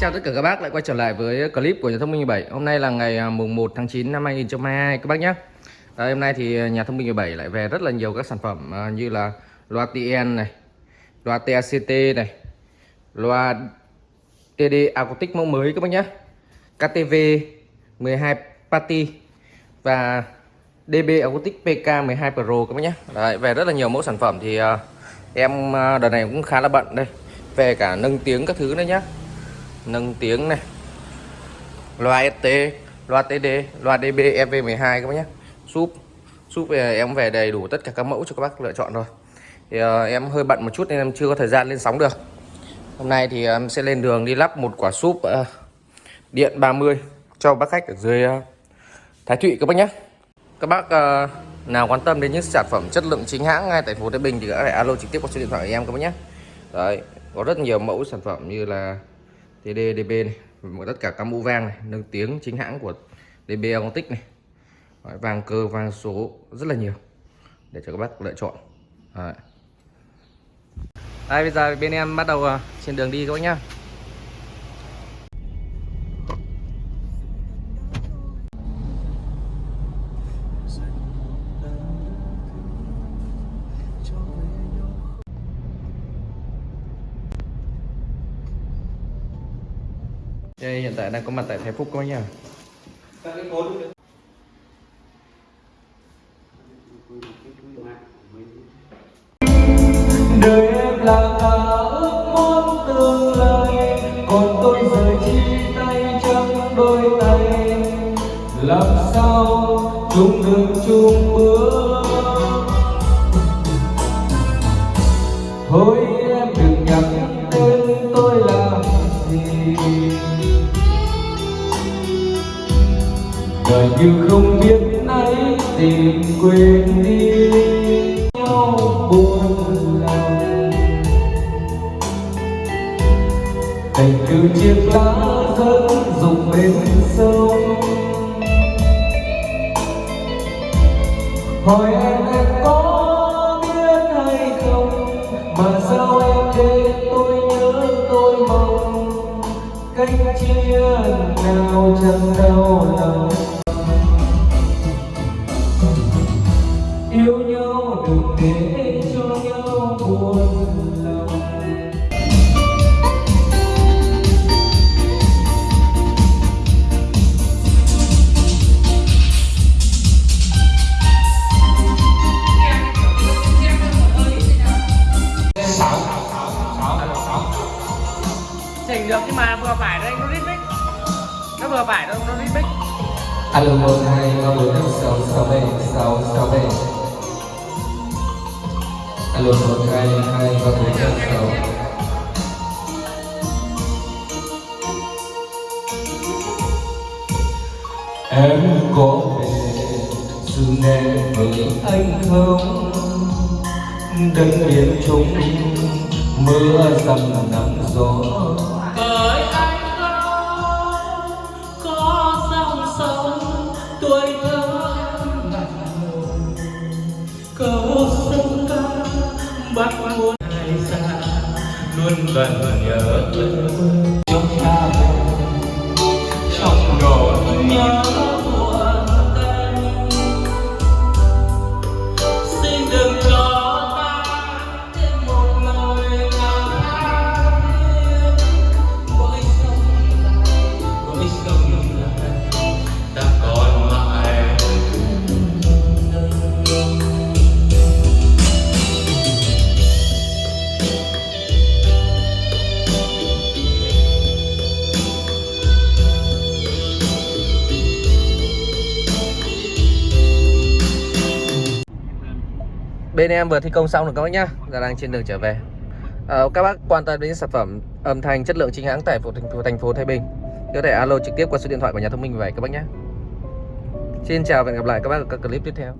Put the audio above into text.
Chào tất cả các bác lại quay trở lại với clip của nhà thông minh 17 Hôm nay là ngày à, mùng 1 tháng 9 năm 2022 các bác nhé. Đấy, Hôm nay thì à, nhà thông minh 17 lại về rất là nhiều các sản phẩm như là loa TN này Loa TACT này Loa TD Acoustic mẫu mới các bác nhé. KTV 12 Party Và DB Acoustic PK 12 Pro các bác nhé. Đấy, Về rất là nhiều mẫu sản phẩm thì em đợt này cũng khá là bận đây. Về cả nâng tiếng các thứ nữa nhé nâng tiếng này. Loa ST loa TD loa DB EV12 các bác nhé. Súp súp về em về đầy đủ tất cả các mẫu cho các bác lựa chọn rồi. Thì uh, em hơi bận một chút nên em chưa có thời gian lên sóng được. Hôm nay thì ờ, em sẽ lên đường đi lắp một quả súp uh, điện 30 cho bác khách ở dưới uh, Thái Thụy các bác nhé. Các bác uh, nào quan tâm đến những sản phẩm chất lượng chính hãng ngay tại phố Thái Bình thì có thể alo trực tiếp qua số điện thoại của em các bác nhé. Đấy có rất nhiều mẫu sản phẩm như là thì DDB này và tất cả các mũ vang này nâng tiếng chính hãng của DB Automatic này. Đấy, vang cơ vang số rất là nhiều để cho các bác lựa chọn. Đấy. Đây bây giờ bên em bắt đầu à, trên đường đi các bác nhá. Đây hiện tại đang có mặt tại Thái Phúc các bác nhá. Đời em là cả ước muốn tương lai còn tôi giờ chia tay trắng đôi tay? Làm sao chung được chung bước? Thôi như không biết nay tìm quên đi. Nhau buồn lòng. Tình cứ chiếc lá rơi rụng bên sông. Hỏi em em có biết hay không? Mà sao em để tôi nhớ, tôi mong. Cách chia nào chẳng đau Chỉnh được, nhưng mà vừa phải đây, nó rít Nó vừa phải đâu, nó rít alo, một, hai, ba, bốn, năm, sáu sáu bảy, sáu sáu bảy. Alo, một, hai hai, ba, bốn, năm, sáu. Em có về dù em với anh không? Đất biển chúng mưa dầm nắng gió. Bởi anh không có dòng sông tuổi thơ em nặng câu sông ca bắt muôn ai xa luôn gần nhớ thương ta còn mãi Bên em vừa thi công xong rồi các bác nhá. Giờ đang trên đường trở về. À, các bác quan tâm đến sản phẩm âm thanh chất lượng chính hãng tại phố, thành phố Thái Bình có thể alo trực tiếp qua số điện thoại của nhà thông minh về các bác nhé. Xin chào và hẹn gặp lại các bác ở các clip tiếp theo.